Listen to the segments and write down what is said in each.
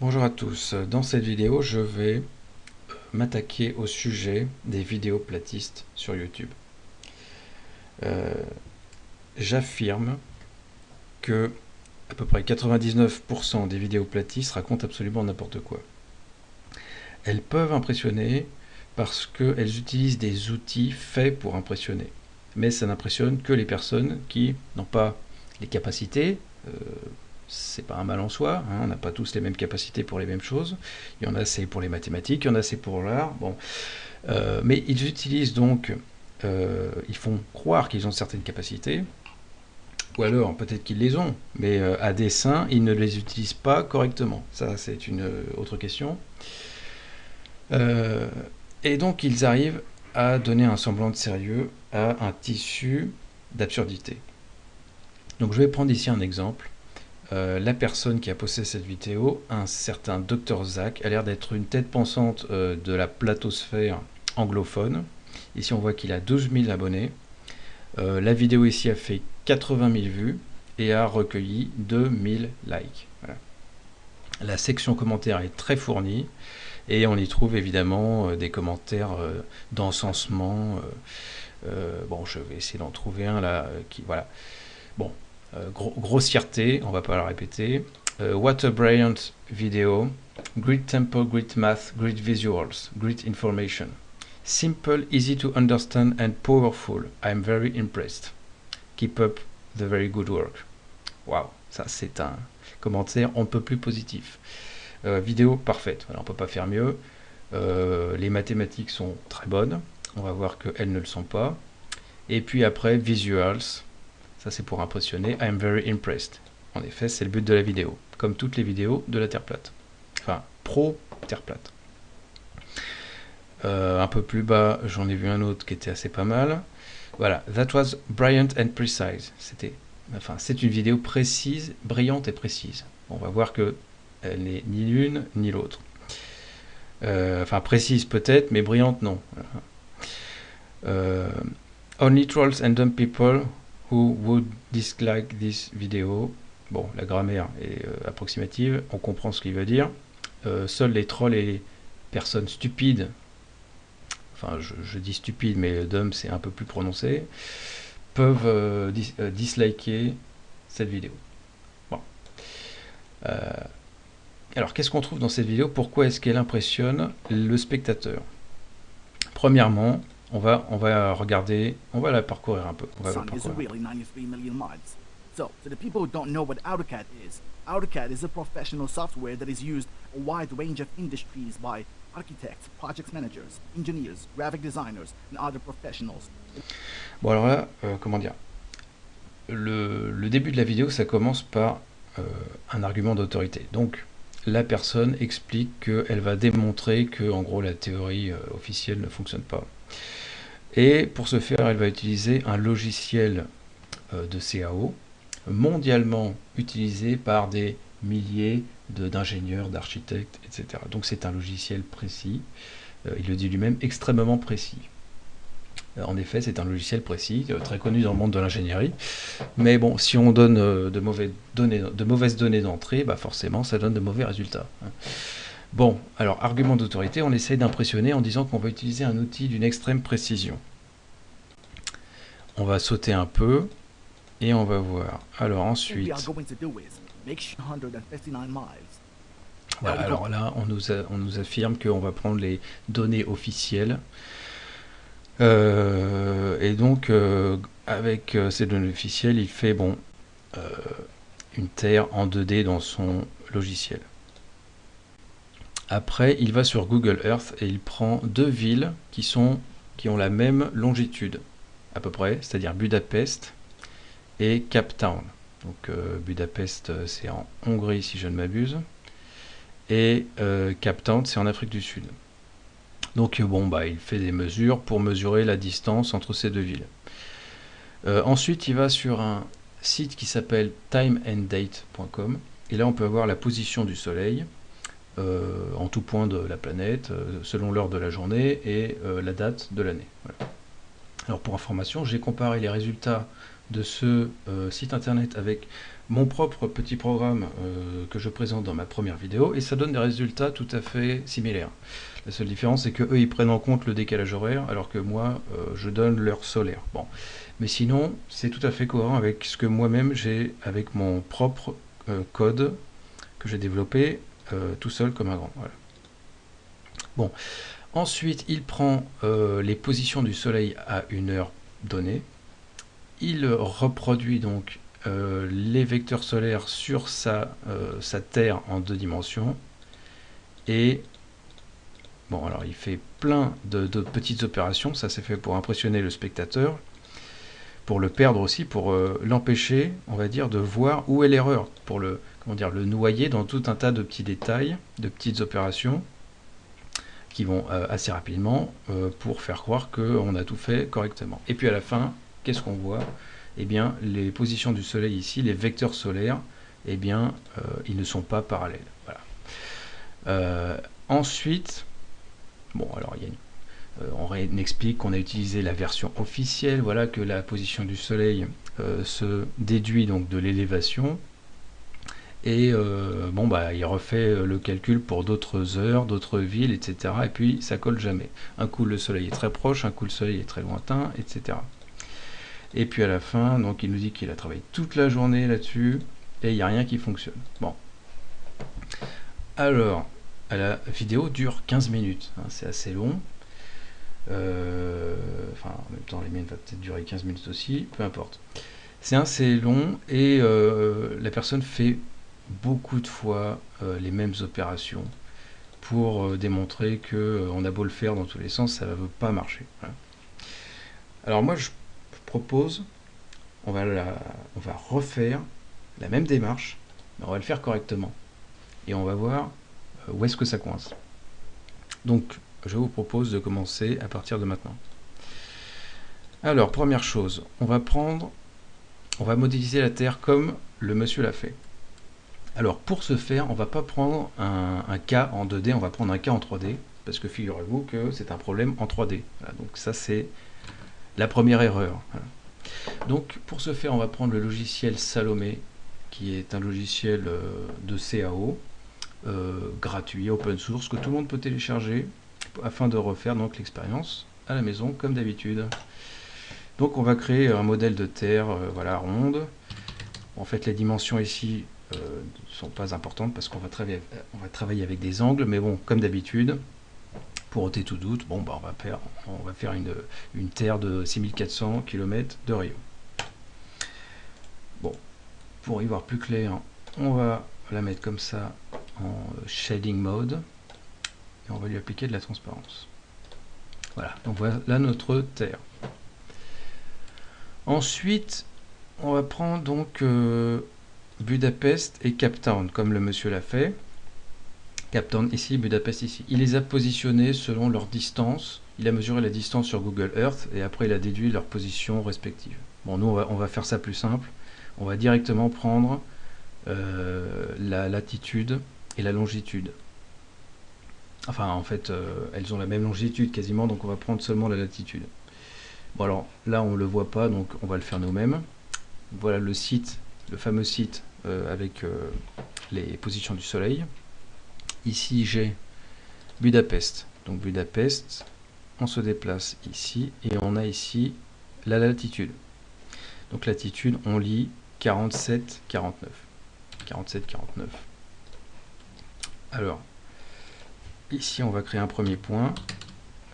Bonjour à tous, dans cette vidéo je vais m'attaquer au sujet des vidéos platistes sur YouTube. Euh, j'affirme que à peu près 99% des vidéos platistes racontent absolument n'importe quoi. Elles peuvent impressionner parce qu'elles utilisent des outils faits pour impressionner. Mais ça n'impressionne que les personnes qui n'ont pas les capacités, euh, c'est pas un mal en soi, hein, on n'a pas tous les mêmes capacités pour les mêmes choses. Il y en a c'est pour les mathématiques, il y en a c'est pour l'art. Euh, mais ils utilisent donc, euh, ils font croire qu'ils ont certaines capacités, ou alors peut-être qu'ils les ont, mais euh, à dessein, ils ne les utilisent pas correctement. Ça, c'est une autre question. et donc, ils arrivent à donner un semblant de sérieux à un tissu d'absurdité. Donc, je vais prendre ici un exemple. Euh, la personne qui a posté cette vidéo, un certain Dr Zach, a l'air d'être une tête pensante euh, de la platosphère anglophone. Ici on voit qu'il a 12 000 abonnés. Euh, la vidéo ici a fait 80 000 vues et a recueilli 2000 likes. La section commentaires est très fournie et on y trouve évidemment des commentaires d'encensement. bon, je vais essayer d'en trouver un là qui voilà. Bon, euh, grossièreté, on va pas la répéter. Euh, what a brilliant video. Great tempo, great math, great visuals, great information. Simple, easy to understand and powerful. I'm very impressed. Keep up the very good work. Waouh, ça c'est un commentaire on peut plus positif. Euh, vidéo parfaite, on ne peut pas faire mieux. les mathématiques sont très bonnes, on va voir qu'elles ne le sont pas. Et puis après, visuals, ça, c'est pour impressionner. I'm very impressed. En effet, c'est le but de la vidéo, comme toutes les vidéos de la Terre plate. Enfin, pro Terre plate. Euh, un peu plus bas, j'en ai vu un autre qui était assez pas mal. Voilà, that was brilliant and precise. C'était, enfin, c'est une vidéo précise, brillante et précise. On va voir que elle n'est ni l'une ni l'autre. Euh, enfin, précise peut-être, mais brillante non. Euh, only trolls and dumb people Who would dislike this video? Bon, la grammaire est euh, approximative, on comprend ce qu'il veut dire. Euh, seuls les trolls et les personnes stupides, enfin je, dis stupide, mais dumb c'est un peu plus prononcé, peuvent euh, disliker cette vidéo. Bon. alors qu'est-ce qu'on trouve dans cette vidéo? Pourquoi est-ce qu'elle impressionne le spectateur? Premièrement, on va, on va regarder, on va la parcourir un peu. On va la parcourir. So, to the people who don't know what AutoCAD is, AutoCAD is a professional software that is used a wide range of industries by architects, project managers, engineers, graphic designers, and other professionals. Bon alors là, euh, comment dire? Le, le, début de la vidéo, ça commence par euh, un argument d'autorité. Donc, la personne explique qu'elle va démontrer que, en gros, la théorie euh, officielle ne fonctionne pas. Et pour ce faire, elle va utiliser un logiciel euh, de CAO mondialement utilisé par des milliers d'ingénieurs, d'architectes, etc. Donc c'est un logiciel précis, euh, il le dit lui-même, extrêmement précis. Euh, en effet, c'est un logiciel précis, très connu dans le monde de l'ingénierie. Mais bon, si on donne de, mauvaises données, d'entrée, bah forcément, ça donne de mauvais résultats. Bon, alors, argument d'autorité, on essaye d'impressionner en disant qu'on va utiliser un outil d'une extrême précision. On va sauter un peu et on va voir. Alors ensuite... Voilà, alors là, on nous, on nous affirme qu'on va prendre les données officielles. Euh, et donc, euh, avec euh, ces données officielles, il fait bon une Terre en 2D dans son logiciel. Après, il va sur Google Earth et il prend deux villes qui, ont la même longitude, à peu près, c'est-à-dire Budapest et Cape Town. Donc euh, Budapest, euh, c'est en Hongrie si je ne m'abuse, et euh, Cape Town, c'est en Afrique du Sud. Donc bon, bah, il fait des mesures pour mesurer la distance entre ces deux villes. ensuite, il va sur un site qui s'appelle timeanddate.com, et là on peut avoir la position du Soleil, en tout point de la planète, euh, selon l'heure de la journée et euh, la date de l'année. Alors pour information, j'ai comparé les résultats de ce euh, site internet avec mon propre petit programme euh, que je présente dans ma première vidéo et ça donne des résultats tout à fait similaires. La seule différence c'est que eux ils prennent en compte le décalage horaire alors que moi euh, je donne l'heure solaire. Bon, mais sinon c'est tout à fait cohérent avec ce que moi-même j'ai avec mon propre code que j'ai développé tout seul comme un grand. Bon, ensuite il prend les positions du soleil à une heure donnée il reproduit donc euh, les vecteurs solaires sur sa, euh, Terre en deux dimensions. Et bon, alors il fait plein de, petites opérations. Ça c'est fait pour impressionner le spectateur, pour le perdre aussi, pour euh, l'empêcher, on va dire, de voir où est l'erreur, pour le, comment dire, le noyer dans tout un tas de petits détails, de petites opérations qui vont assez rapidement pour faire croire qu'on a tout fait correctement. Et puis à la fin, qu'est-ce qu'on voit? Eh bien, les positions du Soleil ici, les vecteurs solaires, eh bien, euh, ils ne sont pas parallèles. Euh, ensuite, bon, alors euh, on explique qu'on a utilisé la version officielle, voilà que la position du Soleil se déduit donc de l'élévation. Et bon bah il refait le calcul pour d'autres heures, d'autres villes, etc. Et puis ça colle jamais. Un coup le soleil est très proche, un coup le soleil est très lointain, etc. Et puis à la fin, donc il nous dit qu'il a travaillé toute la journée là-dessus et il n'y a rien qui fonctionne. Bon. Alors, la vidéo dure 15 minutes, hein, c'est assez long. Euh, enfin, en même temps, les miennes vont peut-être durer 15 minutes aussi, peu importe. C'est assez long et euh, la personne fait beaucoup de fois euh, les mêmes opérations pour démontrer que on a beau le faire dans tous les sens, ça ne veut pas marcher. Alors moi, je propose, on va, on va refaire la même démarche, mais on va le faire correctement. Et on va voir euh, où est-ce que ça coince. Donc, je vous propose de commencer à partir de maintenant. Alors, première chose, on va prendre, on va modéliser la Terre comme le monsieur l'a fait. Alors, pour ce faire, on va pas prendre un, cas en 2D, on va prendre un cas en 3D, parce que figurez-vous que c'est un problème en 3D. donc ça, c'est la première erreur. Donc pour ce faire, on va prendre le logiciel Salomé, qui est un logiciel euh, de CAO, euh, gratuit, open source, que tout le monde peut télécharger afin de refaire donc l'expérience à la maison comme d'habitude. Donc on va créer un modèle de terre euh, voilà, ronde. En fait les dimensions ici ne sont pas importantes parce qu'on va, travailler, on va travailler avec des angles, mais bon, comme d'habitude, pour ôter tout doute, bon, bah, on, va faire, on va faire une, une terre de 6400 km de rayon. Bon, pour y voir plus clair, on va la mettre comme ça en shading mode et on va lui appliquer de la transparence. Voilà, donc voilà notre terre. Ensuite, on va prendre donc euh, Budapest et Cap Town, comme le monsieur l'a fait. Captown ici, Budapest ici. Il les a positionnés selon leur distance. Il a mesuré la distance sur Google Earth et après il a déduit leur position respective. Bon, nous on va, faire ça plus simple. On va directement prendre euh, la latitude et la longitude. Enfin, en fait, euh, elles ont la même longitude quasiment, donc on va prendre seulement la latitude. Bon alors, là on ne le voit pas, donc on va le faire nous-mêmes. Voilà le site, le fameux site avec les positions du soleil. Ici, j'ai Budapest. Donc Budapest, on se déplace ici et on a ici la latitude. Donc latitude, on lit 47, 49. 47, 49. Alors, ici, on va créer un premier point.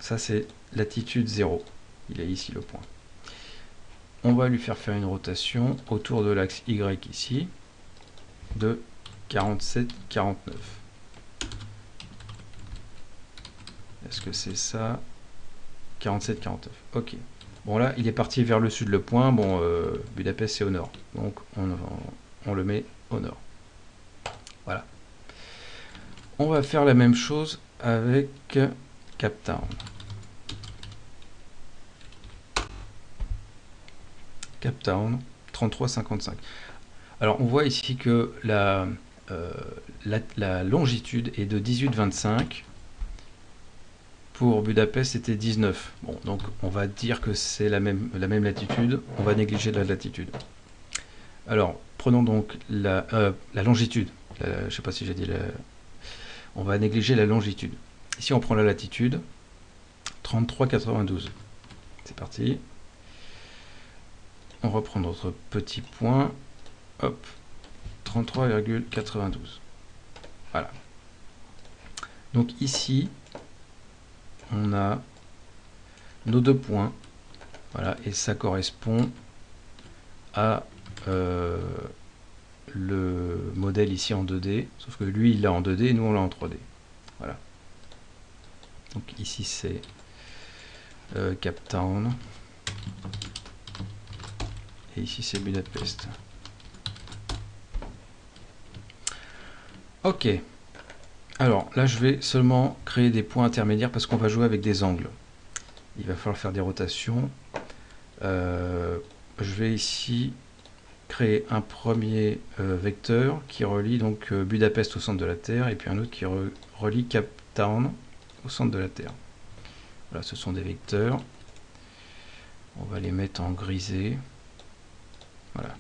Ça, c'est latitude 0. Il est ici le point. On va lui faire faire une rotation autour de l'axe Y ici de 47, 49. Est-ce que c'est ça? 47, 49. Ok. Bon là, il est parti vers le sud le point. Bon, euh, Budapest c'est au nord. Donc on, le met au nord. Voilà. On va faire la même chose avec Cap Town. Cap Town, 33,55. Alors on voit ici que la, euh, longitude est de 18,25 pour Budapest, c'était 19. Bon, donc on va dire que c'est la même, la même latitude. On va négliger la latitude. Alors, prenons donc la, euh, longitude. je ne sais pas si j'ai dit la... On va négliger la longitude. Ici, on prend la latitude. 33,92. C'est parti. On reprend notre petit point. Hop. 33,92. Voilà. Donc ici, on a nos deux points. Voilà, et ça correspond à euh, le modèle ici en 2D, sauf que lui il l'a en 2D et nous on l'a en 3D. Voilà. Donc ici c'est euh, Cap Town et ici c'est Budapest. Ok. Alors là je vais seulement créer des points intermédiaires parce qu'on va jouer avec des angles. Il va falloir faire des rotations. Euh, je vais ici créer un premier euh, vecteur qui relie donc euh, Budapest au centre de la Terre et puis un autre qui relie Cap Town au centre de la Terre. Voilà, ce sont des vecteurs. On va les mettre en grisé. Voilà.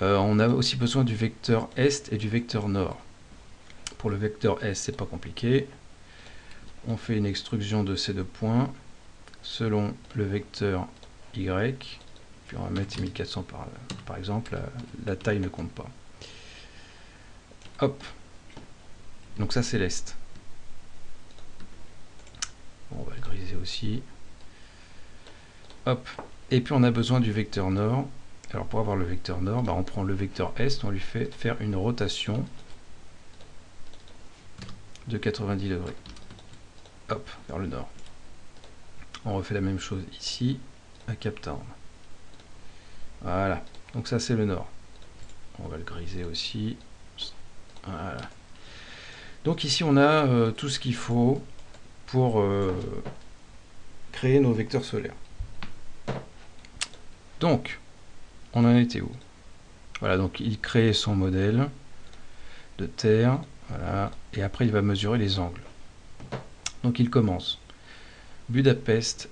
Euh, on a aussi besoin du vecteur est et du vecteur nord. Pour le vecteur est, c'est pas compliqué. On fait une extrusion de ces deux points selon le vecteur y puis on va mettre 1400 par, par exemple, la, taille ne compte pas. Hop. Donc ça c'est l'est. on va le griser aussi. Hop. Et puis on a besoin du vecteur nord. Alors pour avoir le vecteur nord, bah, on prend le vecteur est, on lui fait faire une rotation de 90 degrés. Hop, vers le nord. On refait la même chose ici, à Cap Town. Voilà, donc ça c'est le nord. On va le griser aussi. Voilà. Donc ici on a euh, tout ce qu'il faut pour euh, créer nos vecteurs solaires. Donc, on en était où? Voilà, donc il crée son modèle de terre, et après il va mesurer les angles. Donc il commence. Budapest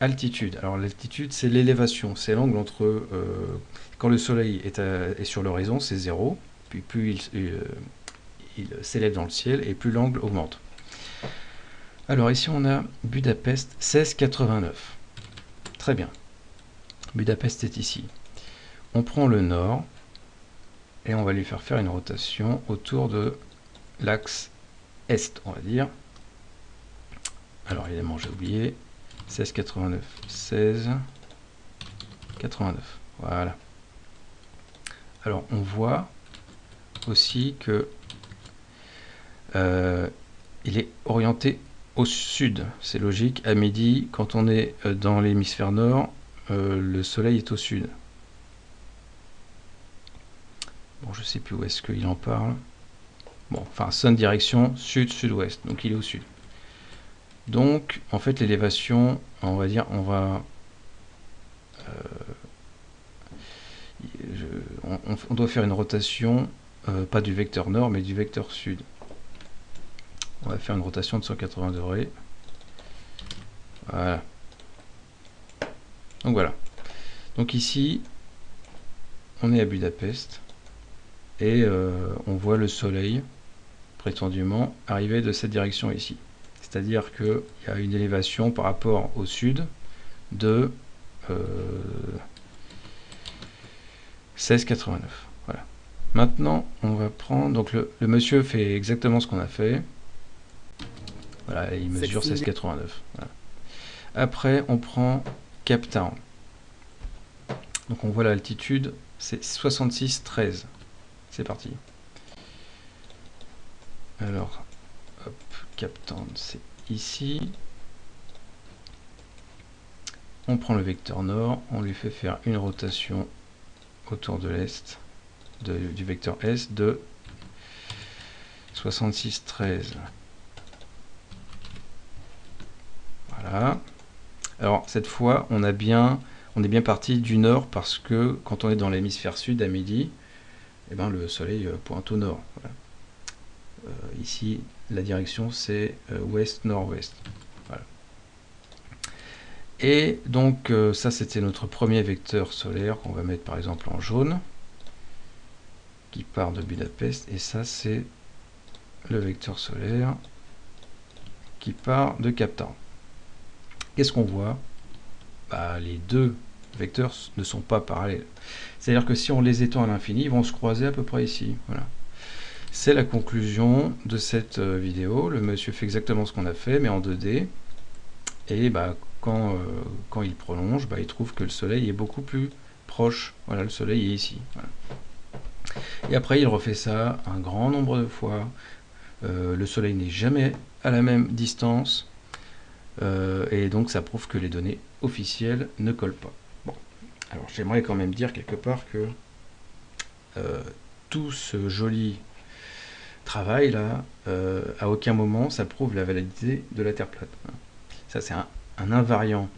altitude. Alors l'altitude, c'est l'élévation, c'est l'angle entre... Euh, quand le soleil est, sur l'horizon, c'est 0, puis plus euh, il, s'élève dans le ciel, et plus l'angle augmente. Alors ici on a Budapest 1689. Très bien. Budapest est ici. On prend le nord, et on va lui faire faire une rotation autour de l'axe est, on va dire. Alors évidemment j'ai oublié, 16,89. 16, 89. Voilà. Alors, on voit aussi que euh, il est orienté au sud. C'est logique. À midi, quand on est euh, dans l'hémisphère nord, euh, le soleil est au sud. Bon, je sais plus où est-ce qu'il en parle. Bon, enfin, son direction sud-sud-ouest. Donc, il est au sud. Donc, en fait, l'élévation, on va dire, on va... Euh, on, doit faire une rotation, euh, pas du vecteur nord, mais du vecteur sud. On va faire une rotation de 180 degrés. Voilà. Donc voilà. Donc ici, on est à Budapest et euh, on voit le soleil prétendument arriver de cette direction ici. C'est-à-dire qu'il y a une élévation par rapport au sud de 16,89. Euh, voilà. Maintenant, on va prendre... Donc le, monsieur fait exactement ce qu'on a fait. Voilà, il mesure 16,89. Après, on prend Cap Town. Donc on voit l'altitude, c'est 66,13. C'est parti. Alors, captant, c'est ici. On prend le vecteur nord, on lui fait faire une rotation autour de l'est, du vecteur S de 66, 13. Voilà. Alors cette fois, on est bien parti du nord parce que quand on est dans l'hémisphère sud à midi, eh ben, le soleil pointe au nord. ici, la direction c'est ouest-nord-ouest. Et donc ça c'était notre premier vecteur solaire qu'on va mettre par exemple en jaune qui part de Budapest et ça c'est le vecteur solaire qui part de Cap Qu'est-ce qu'on voit? Bah, Les deux vecteurs ne sont pas parallèles. C'est-à-dire que si on les étend à l'infini, ils vont se croiser à peu près ici. Voilà. C'est la conclusion de cette euh, vidéo. Le monsieur fait exactement ce qu'on a fait, mais en 2D. Et bah, quand, euh, quand il prolonge, bah, il trouve que le soleil est beaucoup plus proche. Voilà, le soleil est ici. Et après, il refait ça un grand nombre de fois. Euh, le soleil n'est jamais à la même distance. Et donc ça prouve que les données officielles ne collent pas. Alors j'aimerais quand même dire quelque part que euh, tout ce joli travail là, euh, à aucun moment ça prouve la validité de la Terre plate. Ça c'est un, invariant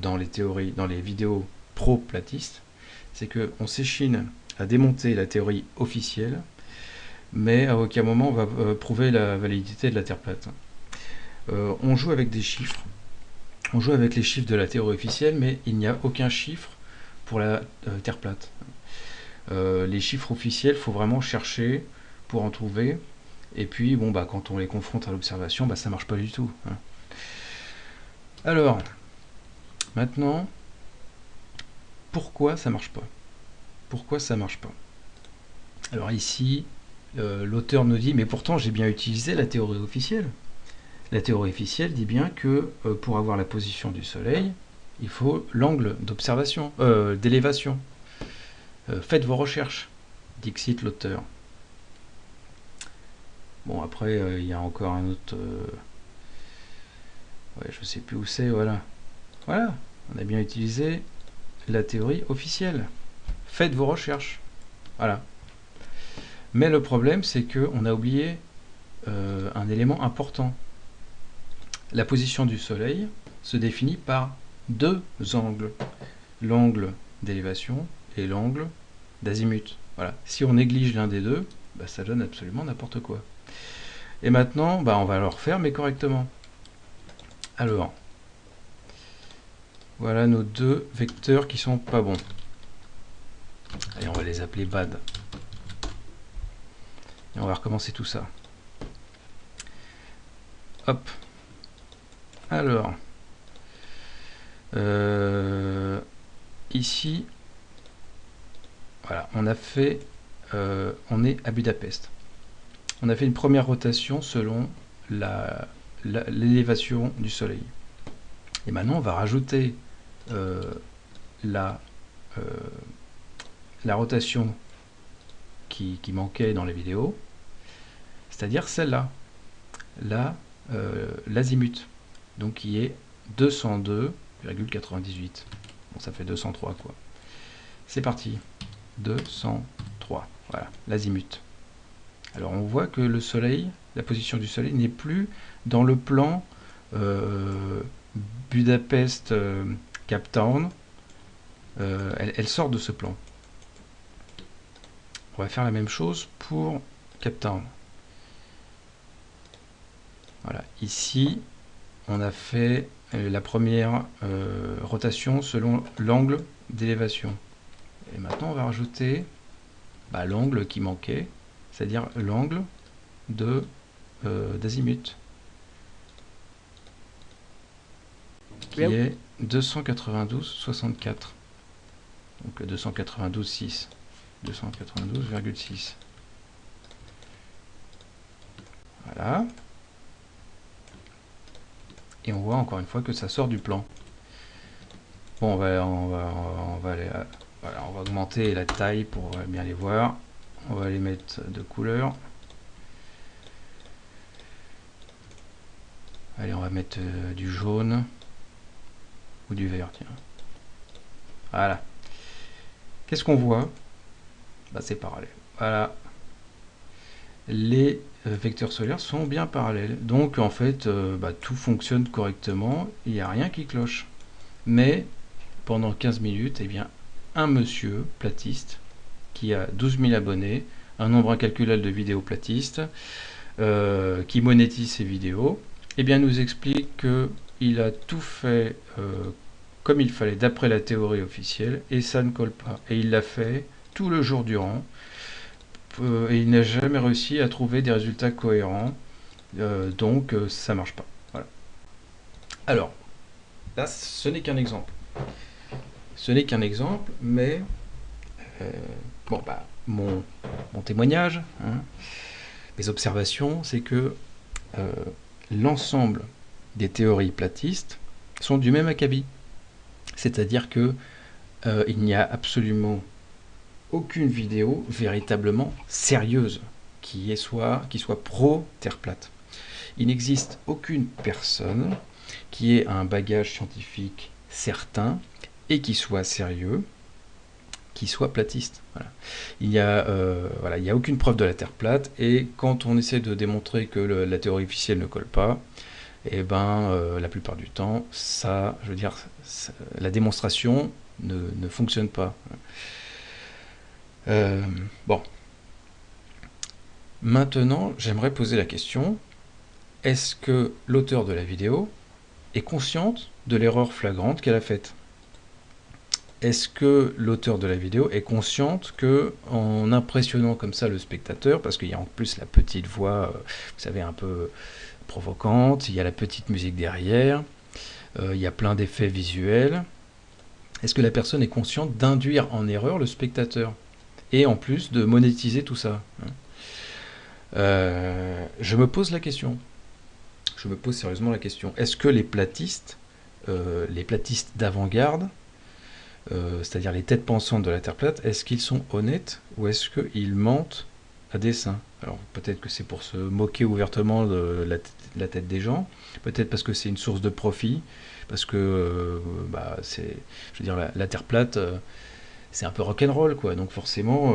dans les théories, dans les vidéos pro-platistes, c'est qu'on s'échine à démonter la théorie officielle, mais à aucun moment on va prouver la validité de la Terre plate. Euh, on joue avec des chiffres. On joue avec les chiffres de la théorie officielle, mais il n'y a aucun chiffre pour la euh, Terre plate. Euh, les chiffres officiels, il faut vraiment chercher pour en trouver. Et puis, bon, bah, quand on les confronte à l'observation, bah, ça marche pas du tout. Hein. Alors, maintenant, pourquoi ça marche pas? Pourquoi ça marche pas? Alors ici, l'auteur nous dit, mais pourtant j'ai bien utilisé la théorie officielle. La théorie officielle dit bien que euh, pour avoir la position du Soleil, il faut l'angle d'observation, euh, d'élévation. Euh, faites vos recherches, dixit l'auteur. Bon, après, il y a encore un autre... Ouais, je sais plus où c'est, voilà. Voilà, on a bien utilisé la théorie officielle. Faites vos recherches. Voilà. Mais le problème, c'est qu'on a oublié un élément important. La position du Soleil se définit par deux angles, l'angle d'élévation et l'angle d'azimut. Voilà. Si on néglige l'un des deux, bah, ça donne absolument n'importe quoi. Et maintenant, bah, on va le refaire, mais correctement. Alors, voilà nos deux vecteurs qui sont pas bons. Allez, on va les appeler bad. Et on va recommencer tout ça. Hop. Alors, euh, ici, voilà, on a fait, euh, on est à Budapest. On a fait une première rotation selon l'élévation du Soleil. Et maintenant, on va rajouter euh, la, rotation qui, qui, manquait dans les vidéos, c'est-à-dire celle-là, l'azimut donc qui est 202,98. Bon, ça fait 203 quoi. C'est parti. 203. Voilà, l'azimut. Alors on voit que le soleil, la position du soleil n'est plus dans le plan euh, Budapest euh, Cap Town. Euh, elle, elle, sort de ce plan. On va faire la même chose pour Cap Town. Voilà, ici on a fait euh, la première euh, rotation selon l'angle d'élévation. Et maintenant, on va rajouter bah, l'angle qui manquait, c'est-à-dire l'angle de euh, d'azimut, qui est 292,64. Donc 292,6. 292,6. Voilà et on voit encore une fois que ça sort du plan. Bon, on va, on va, on va, aller, voilà, on va augmenter la taille pour bien les voir. On va les mettre de couleur. Allez, on va mettre euh, du jaune ou du vert, tiens. Voilà. Qu'est-ce qu'on voit? Bah, C'est parallèle. Voilà. Les euh, vecteurs solaires sont bien parallèles. Donc en fait, euh, bah, tout fonctionne correctement, il n'y a rien qui cloche. Mais pendant 15 minutes, eh bien, un monsieur platiste qui a 12 000 abonnés un nombre incalculable de vidéos platistes, euh, qui monétise ses vidéos, eh bien nous explique qu'il a tout fait comme il fallait d'après la théorie officielle, et ça ne colle pas. Et il l'a fait tout le jour durant, et il n'a jamais réussi à trouver des résultats cohérents, donc ça marche pas. Voilà. Alors, là, ce n'est qu'un exemple. Ce n'est qu'un exemple, mais euh, bon, bah, mon, témoignage, hein, mes observations, c'est que euh, l'ensemble des théories platistes sont du même acabit. C'est-à-dire que euh, il n'y a absolument aucune vidéo véritablement sérieuse qui, soit, qui soit pro-terre plate. Il n'existe aucune personne qui ait un bagage scientifique certain et qui soit sérieux, qui soit platiste. Il n'y a, euh, voilà, il a aucune preuve de la Terre plate, et quand on essaie de démontrer que la théorie officielle ne colle pas, eh ben, euh, la plupart du temps, ça, je veux dire, la démonstration ne, fonctionne pas. Euh, bon. Maintenant, j'aimerais poser la question, est-ce que l'auteur de la vidéo est consciente de l'erreur flagrante qu'elle a faite? Est-ce que l'auteur de la vidéo est consciente que en impressionnant comme ça le spectateur, parce qu'il y a en plus la petite voix, euh, vous savez, un peu provocante, il y a la petite musique derrière, euh, il y a plein d'effets visuels, est-ce que la personne est consciente d'induire en erreur le spectateur? Et en plus de monétiser tout ça. Euh, Je me pose la question. Je me pose sérieusement la question. Est-ce que les platistes, euh, les platistes d'avant-garde, euh, c'est-à-dire les têtes pensantes de la Terre plate, est-ce qu'ils sont honnêtes ou est-ce qu'ils mentent à dessein? Alors peut-être que c'est pour se moquer ouvertement de la, tête des gens, peut-être parce que c'est une source de profit, parce que bah, c'est, je veux dire, la, Terre plate, c'est un peu rock'n'roll, quoi. Donc forcément,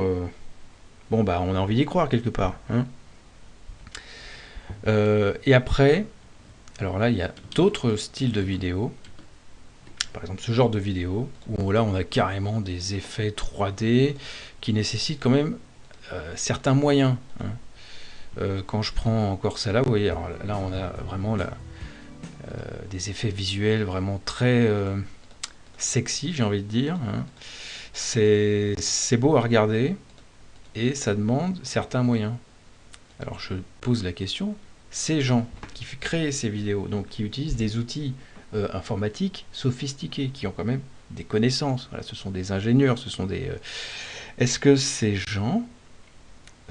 bon bah on a envie d'y croire quelque part. Hein et après, alors là, il y a d'autres styles de vidéos. Par exemple, ce genre de vidéo, où là, on a carrément des effets 3D qui nécessitent quand même euh, certains moyens. Hein. Euh, quand je prends encore ça là, vous voyez, là, on a vraiment euh, des effets visuels vraiment très sexy, j'ai envie de dire. Hein. C'est beau à regarder et ça demande certains moyens. Alors je pose la question, ces gens qui créent ces vidéos, donc qui utilisent des outils euh, informatiques sophistiqués, qui ont quand même des connaissances, ce sont des ingénieurs, ce sont des... Euh, est-ce que ces gens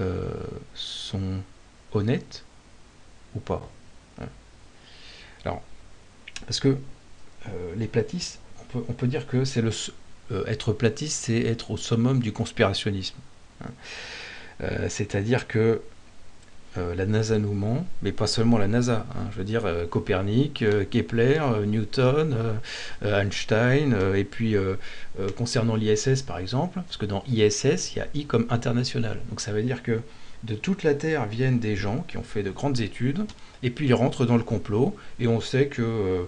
euh, sont honnêtes ou pas hein? Alors, parce que les platistes, on peut, dire que c'est le être platiste, c'est être au summum du conspirationnisme. Hein. C'est-à-dire que euh, la NASA nous ment, mais pas seulement la NASA. Hein. je veux dire, euh, Copernic, euh, Kepler, Newton, Einstein, et puis concernant l'ISS par exemple, parce que dans ISS, il y a I comme international. Donc ça veut dire que de toute la Terre viennent des gens qui ont fait de grandes études, et puis ils rentrent dans le complot, et on sait que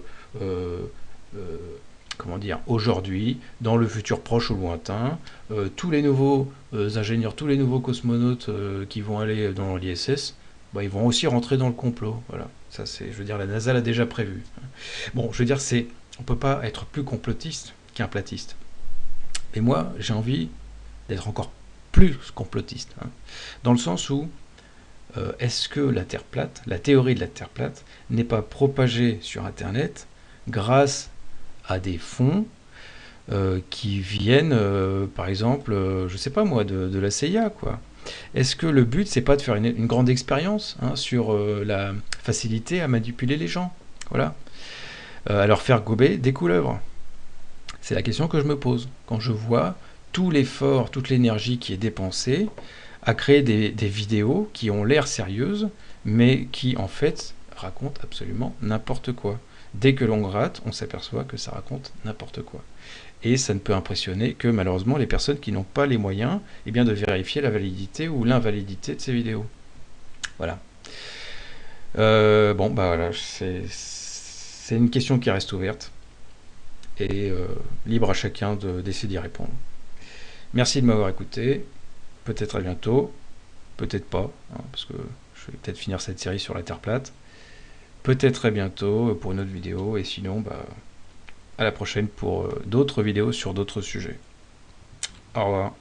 comment dire, aujourd'hui, dans le futur proche ou lointain, tous les nouveaux ingénieurs, tous les nouveaux cosmonautes qui vont aller dans l'ISS bah, ils vont aussi rentrer dans le complot. Voilà, ça c'est, je veux dire, la NASA l'a déjà prévu. Bon, je veux dire, c'est, on peut pas être plus complotiste qu'un platiste. Mais moi, j'ai envie d'être encore plus complotiste, hein. dans le sens où euh, est-ce que la Terre plate, la théorie de la Terre plate, n'est pas propagée sur Internet grâce à des fonds euh, qui viennent, euh, par exemple, je sais pas moi, de, la CIA, quoi. Est-ce que le but, c'est pas de faire une, grande expérience hein, sur euh, la facilité à manipuler les gens Voilà. Euh, à leur faire gober des couleuvres C'est la question que je me pose. Quand je vois tout l'effort, toute l'énergie qui est dépensée à créer des vidéos qui ont l'air sérieuses, mais qui en fait racontent absolument n'importe quoi. Dès que l'on gratte, on s'aperçoit que ça raconte n'importe quoi et ça ne peut impressionner que malheureusement les personnes qui n'ont pas les moyens eh bien, de vérifier la validité ou l'invalidité de ces vidéos. Voilà. Euh, bon, bah voilà, c'est une question qui reste ouverte et euh, libre à chacun d'essayer d'y répondre. Merci de m'avoir écouté, peut-être à bientôt, peut-être pas, hein, parce que je vais peut-être finir cette série sur la Terre plate. Peut-être très bientôt pour une autre vidéo, et sinon, bah, à la prochaine pour d'autres vidéos sur d'autres sujets. Au revoir.